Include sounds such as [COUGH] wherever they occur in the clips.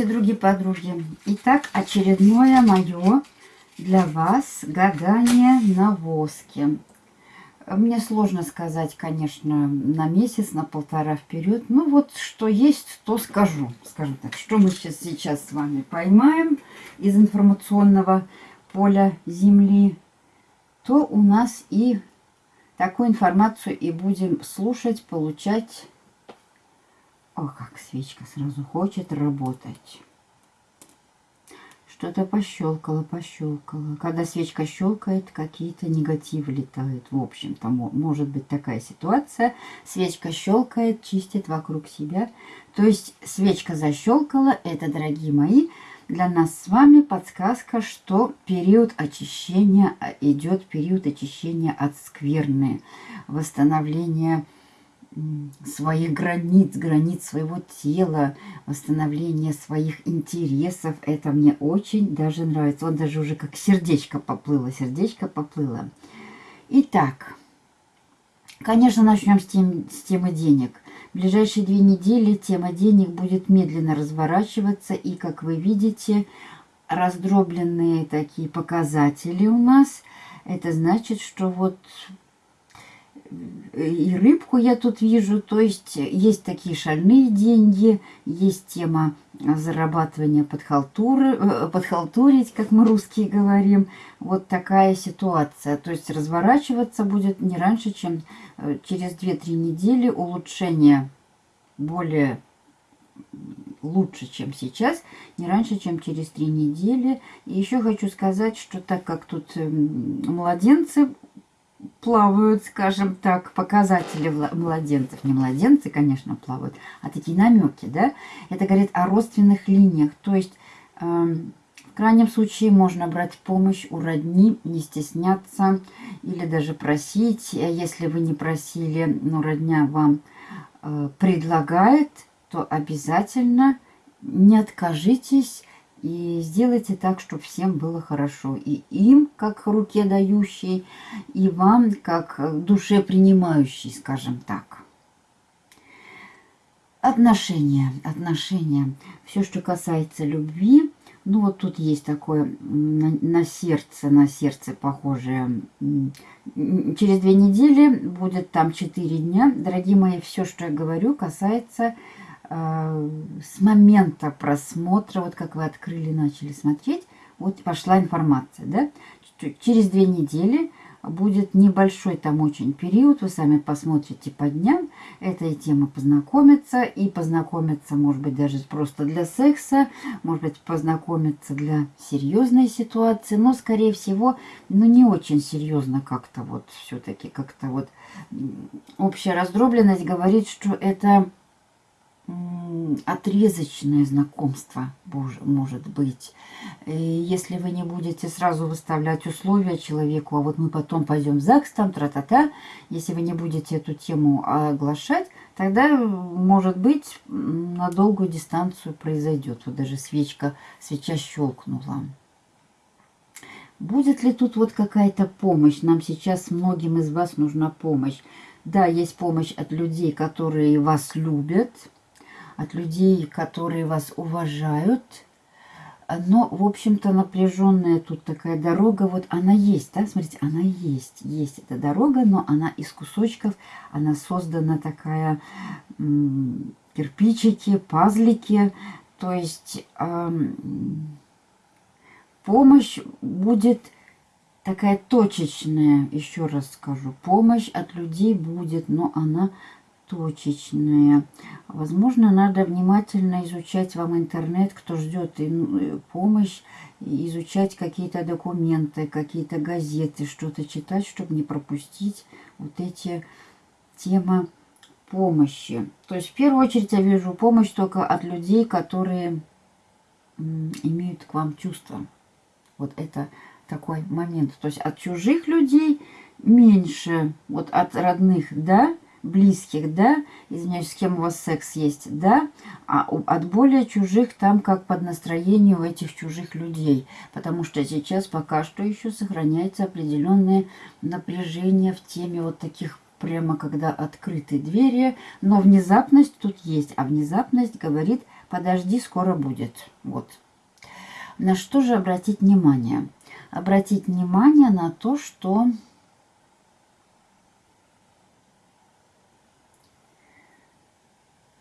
Здравствуйте, другие подруги. Итак, очередное мое для вас гадание на воске. Мне сложно сказать, конечно, на месяц, на полтора вперед. Ну вот, что есть, то скажу. Скажем так, что мы сейчас, сейчас с вами поймаем из информационного поля Земли, то у нас и такую информацию и будем слушать, получать о, как свечка сразу хочет работать. Что-то пощелкало, пощелкало. Когда свечка щелкает, какие-то негативы летают. В общем-то, может быть такая ситуация. Свечка щелкает, чистит вокруг себя. То есть свечка защелкала. Это, дорогие мои, для нас с вами подсказка, что период очищения а, идет, период очищения от скверны, восстановления своих границ, границ своего тела, восстановление своих интересов. Это мне очень даже нравится. Он даже уже как сердечко поплыло, сердечко поплыло. Итак, конечно, начнем с, тем, с темы денег. В ближайшие две недели тема денег будет медленно разворачиваться. И, как вы видите, раздробленные такие показатели у нас. Это значит, что вот и рыбку я тут вижу. То есть есть такие шальные деньги, есть тема зарабатывания подхалтуры, э, подхалтурить, как мы русские говорим. Вот такая ситуация. То есть разворачиваться будет не раньше, чем э, через 2-3 недели улучшение более лучше, чем сейчас, не раньше, чем через три недели. И еще хочу сказать, что так как тут эм, младенцы плавают, скажем так, показатели младенцев. Не младенцы, конечно, плавают, а такие намеки, да? Это говорит о родственных линиях. То есть, э, в крайнем случае, можно брать помощь у родни, не стесняться или даже просить. Если вы не просили, но родня вам э, предлагает, то обязательно не откажитесь и сделайте так, чтобы всем было хорошо. И им, как руке дающий, и вам, как душе принимающий, скажем так. Отношения, отношения. Все, что касается любви. Ну, вот тут есть такое на, на сердце, на сердце похожее. Через две недели будет там четыре дня. Дорогие мои, все, что я говорю, касается с момента просмотра, вот как вы открыли, начали смотреть, вот пошла информация, да, через две недели будет небольшой там очень период, вы сами посмотрите по дням, эта тема познакомиться, и познакомиться, может быть, даже просто для секса, может быть, познакомиться для серьезной ситуации, но, скорее всего, ну, не очень серьезно как-то вот все-таки, как-то вот общая раздробленность говорит, что это отрезочное знакомство может быть. И если вы не будете сразу выставлять условия человеку, а вот мы потом пойдем в ЗАГС, там, тра-та-та, если вы не будете эту тему оглашать, тогда, может быть, на долгую дистанцию произойдет. Вот даже свечка, свеча щелкнула. Будет ли тут вот какая-то помощь? Нам сейчас многим из вас нужна помощь. Да, есть помощь от людей, которые вас любят, от людей, которые вас уважают. Но, в общем-то, напряженная тут такая дорога, вот она есть, да, смотрите, она есть, есть эта дорога, но она из кусочков, она создана такая кирпичики, пазлики, то есть помощь будет такая точечная, еще раз скажу, помощь от людей будет, но она точечные. Возможно, надо внимательно изучать вам интернет, кто ждет ну, помощь, изучать какие-то документы, какие-то газеты, что-то читать, чтобы не пропустить вот эти темы помощи. То есть, в первую очередь, я вижу помощь только от людей, которые имеют к вам чувства. Вот это такой момент. То есть, от чужих людей меньше, вот от родных, да, близких, да, извиняюсь, с кем у вас секс есть, да, а от более чужих там как под настроение у этих чужих людей, потому что сейчас пока что еще сохраняется определенное напряжение в теме вот таких прямо когда открыты двери, но внезапность тут есть, а внезапность говорит подожди, скоро будет. Вот. На что же обратить внимание? Обратить внимание на то, что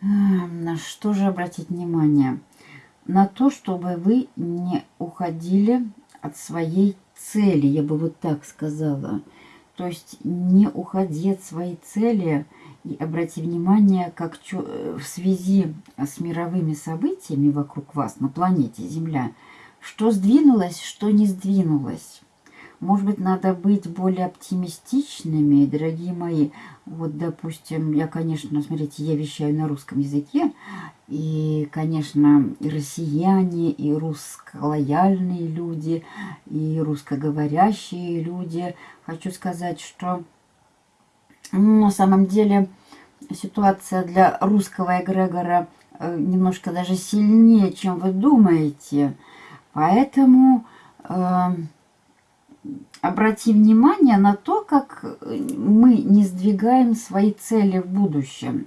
на что же обратить внимание? На то, чтобы вы не уходили от своей цели, я бы вот так сказала. То есть не уходи от своей цели и обрати внимание, как в связи с мировыми событиями вокруг вас на планете Земля, что сдвинулось, что не сдвинулось. Может быть, надо быть более оптимистичными, дорогие мои. Вот, допустим, я, конечно, смотрите, я вещаю на русском языке, и, конечно, и россияне, и русско-лояльные люди, и русскоговорящие люди. Хочу сказать, что ну, на самом деле ситуация для русского эгрегора э, немножко даже сильнее, чем вы думаете. Поэтому... Э, обрати внимание на то, как мы не сдвигаем свои цели в будущем.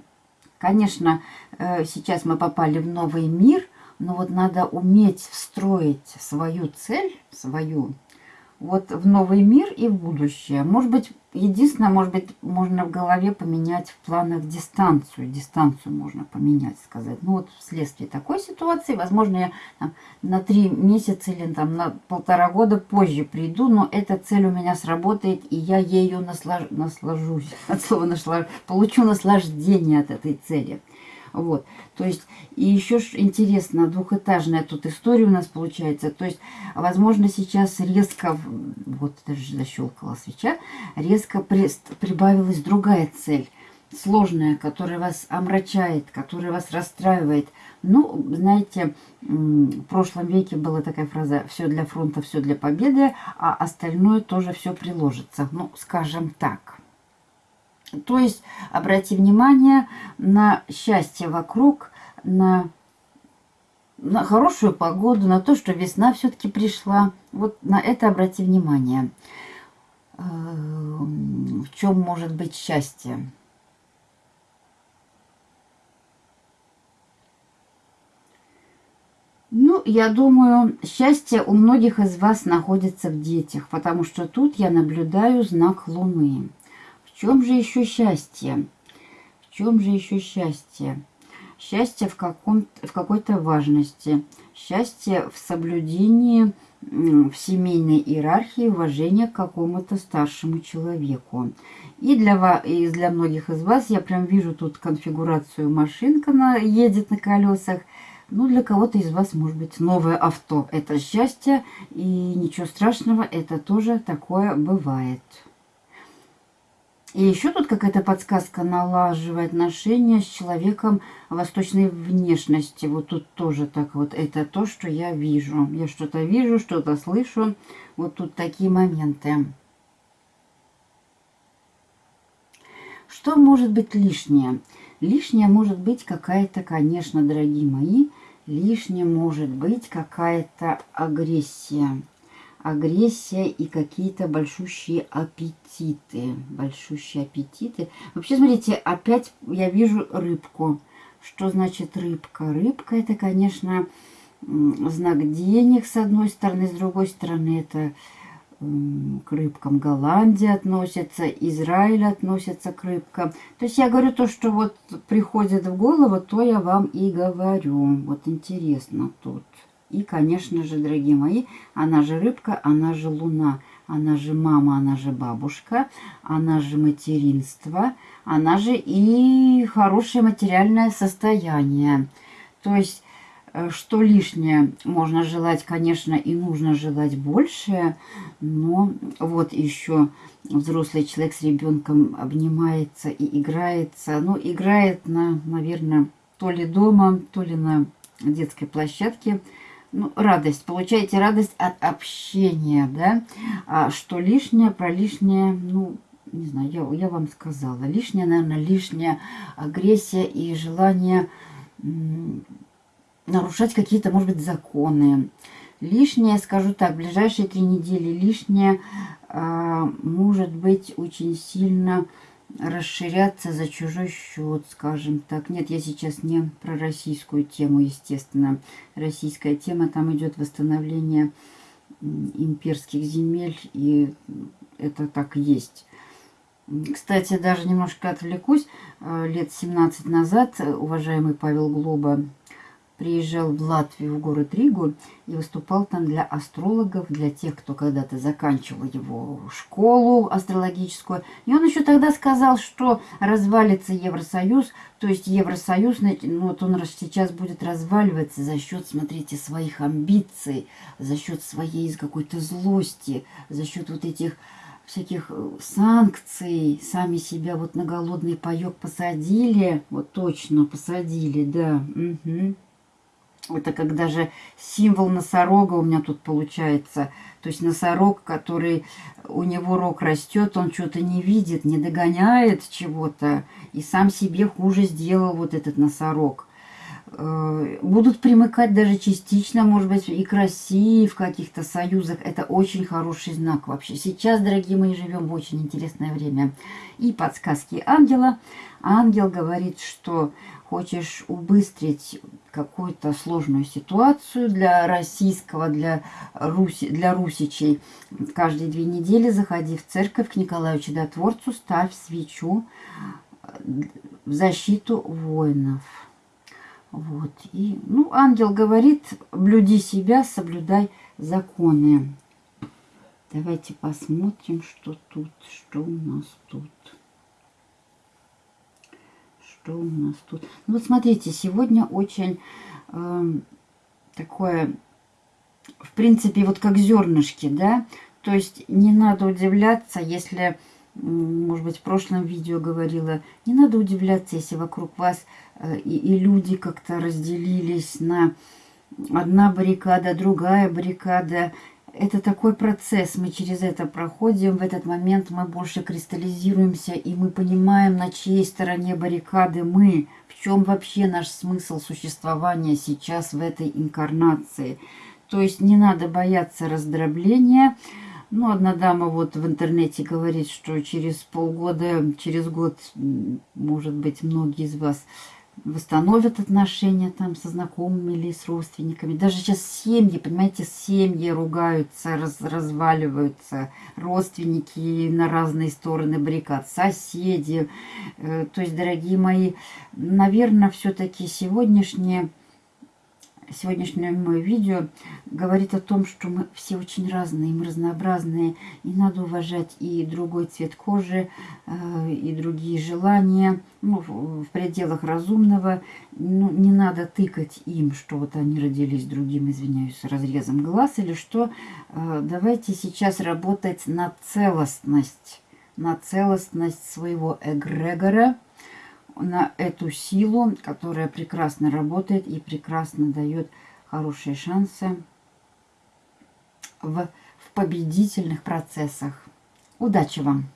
Конечно, э, сейчас мы попали в новый мир, но вот надо уметь встроить свою цель, свою вот в новый мир и в будущее. Может быть, единственное, может быть, можно в голове поменять в планах дистанцию. Дистанцию можно поменять, сказать. Ну вот вследствие такой ситуации, возможно, я там, на три месяца или там на полтора года позже приду, но эта цель у меня сработает, и я ею наслаж... наслажусь. [LAUGHS] От слова наслаж... получу наслаждение от этой цели. Вот, то есть, и еще интересно, двухэтажная тут история у нас получается. То есть, возможно, сейчас резко, вот даже защелкала свеча, резко при, прибавилась другая цель, сложная, которая вас омрачает, которая вас расстраивает. Ну, знаете, в прошлом веке была такая фраза «все для фронта, все для победы», а остальное тоже все приложится. Ну, скажем так. То есть обрати внимание на счастье вокруг, на, на хорошую погоду, на то, что весна все-таки пришла. Вот на это обрати внимание. Э, в чем может быть счастье? Ну, я думаю, счастье у многих из вас находится в детях, потому что тут я наблюдаю знак Луны чем же еще счастье? В чем же еще счастье? Счастье в, в какой-то важности. Счастье в соблюдении в семейной иерархии уважения к какому-то старшему человеку. И для, и для многих из вас я прям вижу тут конфигурацию машинка на, едет на колесах. Ну, для кого-то из вас может быть новое авто. Это счастье, и ничего страшного, это тоже такое бывает. И еще тут какая-то подсказка налаживать отношения с человеком восточной внешности. Вот тут тоже так вот. Это то, что я вижу. Я что-то вижу, что-то слышу. Вот тут такие моменты. Что может быть лишнее? Лишнее может быть какая-то, конечно, дорогие мои, лишнее может быть какая-то агрессия агрессия и какие-то большущие аппетиты. Большущие аппетиты. Вообще, смотрите, опять я вижу рыбку. Что значит рыбка? Рыбка это, конечно, знак денег с одной стороны, с другой стороны это к рыбкам Голландия относится, Израиль относится к рыбкам. То есть я говорю то, что вот приходит в голову, то я вам и говорю. Вот интересно тут. И, конечно же, дорогие мои, она же рыбка, она же луна, она же мама, она же бабушка, она же материнство, она же и хорошее материальное состояние. То есть, э, что лишнее можно желать, конечно, и нужно желать большее, но вот еще взрослый человек с ребенком обнимается и играется. Ну, играет на, наверное, то ли дома, то ли на детской площадке – ну, радость, получаете радость от общения, да, а что лишнее, про лишнее, ну, не знаю, я, я вам сказала, лишнее, наверное, лишняя агрессия и желание нарушать какие-то, может быть, законы. Лишнее, скажу так, ближайшие три недели лишнее а, может быть очень сильно расширяться за чужой счет, скажем так. Нет, я сейчас не про российскую тему, естественно. Российская тема, там идет восстановление имперских земель, и это так есть. Кстати, даже немножко отвлекусь. Э, лет 17 назад уважаемый Павел Глоба приезжал в Латвию, в город Ригу, и выступал там для астрологов, для тех, кто когда-то заканчивал его школу астрологическую. И он еще тогда сказал, что развалится Евросоюз, то есть Евросоюз, ну вот он сейчас будет разваливаться за счет, смотрите, своих амбиций, за счет своей какой-то злости, за счет вот этих всяких э, санкций, сами себя вот на голодный паек посадили, вот точно посадили, да, угу. Это как даже символ носорога у меня тут получается. То есть носорог, который у него рог растет, он что-то не видит, не догоняет чего-то. И сам себе хуже сделал вот этот носорог. Э, будут примыкать даже частично, может быть, и к России в каких-то союзах. Это очень хороший знак вообще. Сейчас, дорогие мои, живем в очень интересное время. И подсказки ангела. Ангел говорит, что хочешь убыстрить какую-то сложную ситуацию для российского, для, Руси, для русичей, каждые две недели заходи в церковь к Николаю Чудотворцу, ставь свечу в защиту воинов. Вот. И, ну, ангел говорит, блюди себя, соблюдай законы. Давайте посмотрим, что тут, что у нас тут что у нас тут? Ну вот смотрите, сегодня очень э, такое, в принципе, вот как зернышки, да? То есть не надо удивляться, если, может быть, в прошлом видео говорила, не надо удивляться, если вокруг вас и, и люди как-то разделились на одна баррикада, другая баррикада, это такой процесс, мы через это проходим, в этот момент мы больше кристаллизируемся, и мы понимаем, на чьей стороне баррикады мы, в чем вообще наш смысл существования сейчас в этой инкарнации. То есть не надо бояться раздробления. Ну, одна дама вот в интернете говорит, что через полгода, через год, может быть, многие из вас восстановят отношения там со знакомыми или с родственниками. Даже сейчас семьи, понимаете, семьи ругаются, раз, разваливаются, родственники на разные стороны баррикад, соседи. Э, то есть, дорогие мои, наверное, все-таки сегодняшнее сегодняшнее мое видео говорит о том, что мы все очень разные, мы разнообразные, и надо уважать и другой цвет кожи, э, и другие желания, ну, в пределах разумного. Ну, не надо тыкать им, что вот они родились другим, извиняюсь, разрезом глаз или что. Э, давайте сейчас работать на целостность, на целостность своего эгрегора, на эту силу, которая прекрасно работает и прекрасно дает хорошие шансы в, в победительных процессах. Удачи вам!